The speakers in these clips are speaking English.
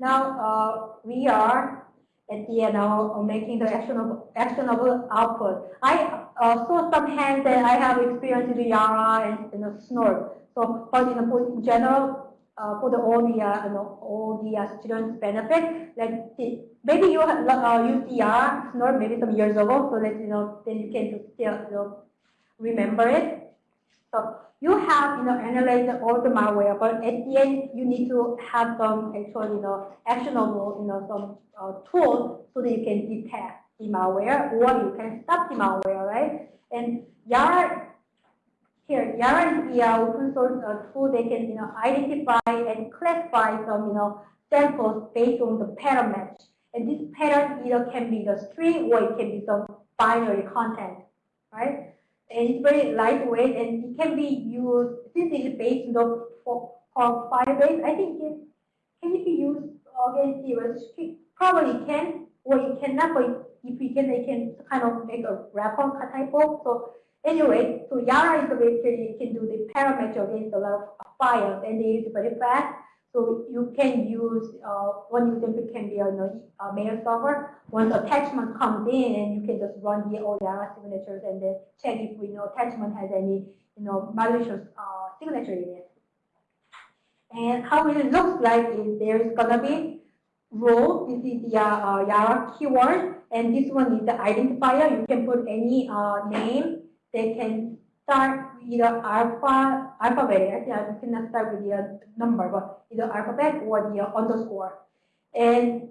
Now uh, we are at the end of making the actionable, actionable output. I uh, saw some hands that I have experience the Yara and you know, Snort. So, but in, in general, uh, for the all the uh, you know, all the uh, students benefit, like the, maybe you have uh, used Yara Snort maybe some years ago, so that you know then you can still you know remember it. So you have, you know, analyzed all the malware, but at the end, you need to have some actual, you know, actionable, you know, some uh, tools so that you can detect the malware or you can stop the malware, right? And Yara, here, Yara is the open source uh, tool that can, you know, identify and classify some, you know, samples based on the pattern match. And this pattern either can be the string or it can be some binary content, right? And it's very lightweight and it can be used since it is based on for, Firebase. I think it can it be used against registry? Probably can, or it cannot. But if we can, they can kind of make a wrapper type of. So anyway, so Yara is basically you can do the parameter against a lot of files, and use very fast. So you can use, uh, one example can be a, a mail server. Once attachment comes in you can just run the Yara signatures and then check if you know attachment has any you know malicious uh, signature in it. And how it looks like is there is gonna be rule. This is the uh, Yara keyword, and this one is the identifier. You can put any uh, name. They can start either alpha, alphabet, actually I cannot start with the number, but either alphabet or the underscore. And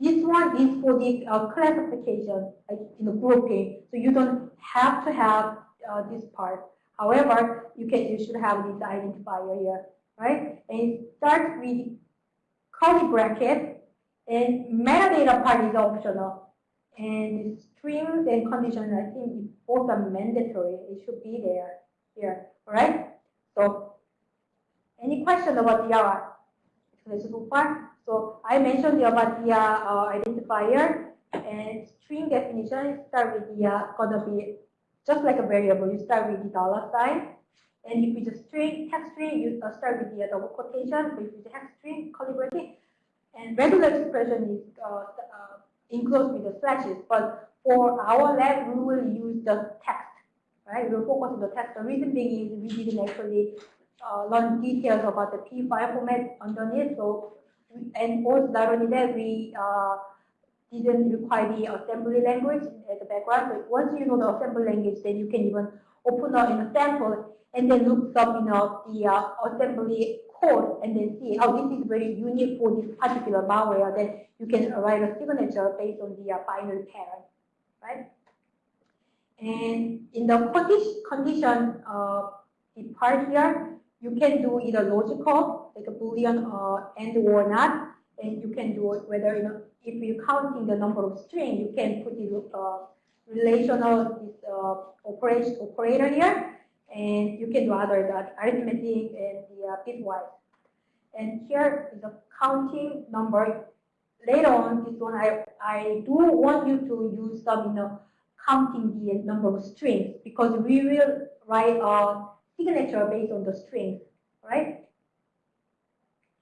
this one is for the uh, classification, like in the grouping. So you don't have to have uh, this part. However, you can you should have this identifier here, right? And it starts with curly bracket, and metadata part is optional. And strings and conditions, I think both are mandatory. It should be there here. All right. So, any question about Yara? So I mentioned about the uh, identifier and string definition. Start with the uh, gonna be just like a variable. You start with the dollar sign, and if it's a string, text string, you uh, start with the uh, double quotation. If it's a text string, bracket, and regular expression is uh, includes with the slashes. But for our lab, we will use the text, right? We'll focus on the text. The reason being is we didn't actually uh, learn details about the PE file format underneath. So, and also not only that, we uh, didn't require the assembly language at the background. But once you know the assembly language, then you can even open up in a sample and then look up, you know, the uh, assembly code and then see, oh, this is very unique for this particular malware, then you can write a signature based on the uh, binary pattern, right? And in the condition, uh, part here, you can do either logical, like a boolean uh, and or not, and you can do it whether, you know, if you're counting the number of string, you can put the uh, relational uh, operation, operator here, and you can do other that arithmetic and the uh, bitwise. And here is the counting number. Later on, this one I I do want you to use some you know counting the number of strings because we will write a signature based on the strings, right?